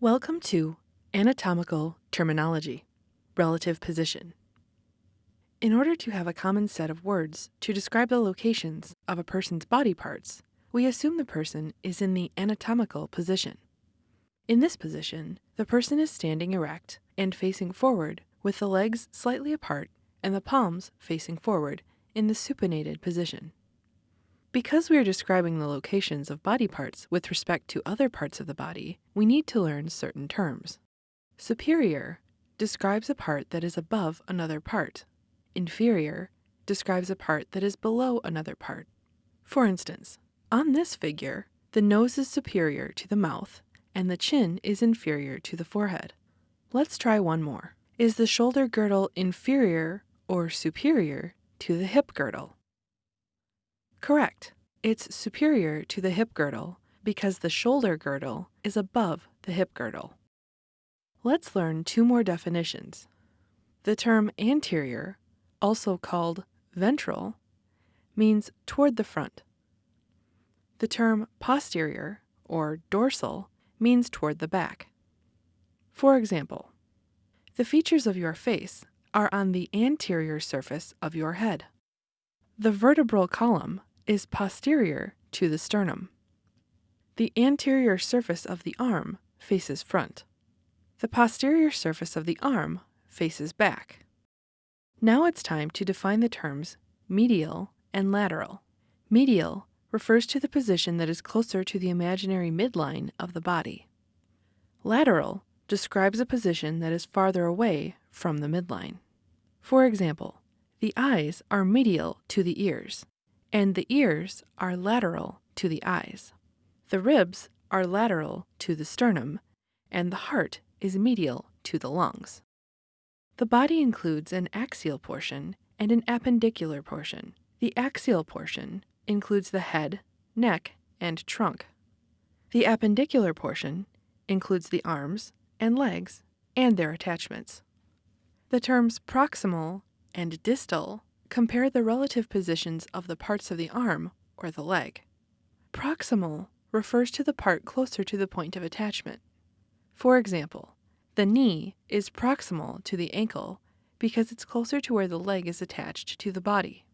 Welcome to Anatomical Terminology Relative Position. In order to have a common set of words to describe the locations of a person's body parts, we assume the person is in the anatomical position. In this position, the person is standing erect and facing forward with the legs slightly apart and the palms facing forward in the supinated position. Because we are describing the locations of body parts with respect to other parts of the body, we need to learn certain terms. Superior describes a part that is above another part. Inferior describes a part that is below another part. For instance, on this figure, the nose is superior to the mouth and the chin is inferior to the forehead. Let's try one more. Is the shoulder girdle inferior or superior to the hip girdle? Correct. It's superior to the hip girdle because the shoulder girdle is above the hip girdle. Let's learn two more definitions. The term anterior, also called ventral, means toward the front. The term posterior, or dorsal, means toward the back. For example, the features of your face are on the anterior surface of your head. The vertebral column is posterior to the sternum. The anterior surface of the arm faces front. The posterior surface of the arm faces back. Now it's time to define the terms medial and lateral. Medial refers to the position that is closer to the imaginary midline of the body. Lateral describes a position that is farther away from the midline. For example, the eyes are medial to the ears, and the ears are lateral to the eyes. The ribs are lateral to the sternum, and the heart is medial to the lungs. The body includes an axial portion and an appendicular portion. The axial portion includes the head, neck, and trunk. The appendicular portion includes the arms and legs and their attachments. The terms proximal and distal compare the relative positions of the parts of the arm or the leg. Proximal refers to the part closer to the point of attachment. For example, the knee is proximal to the ankle because it's closer to where the leg is attached to the body.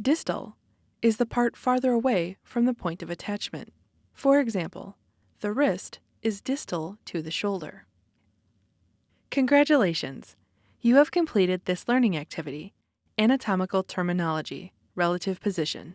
Distal is the part farther away from the point of attachment. For example, the wrist is distal to the shoulder. Congratulations! You have completed this learning activity, Anatomical Terminology, Relative Position.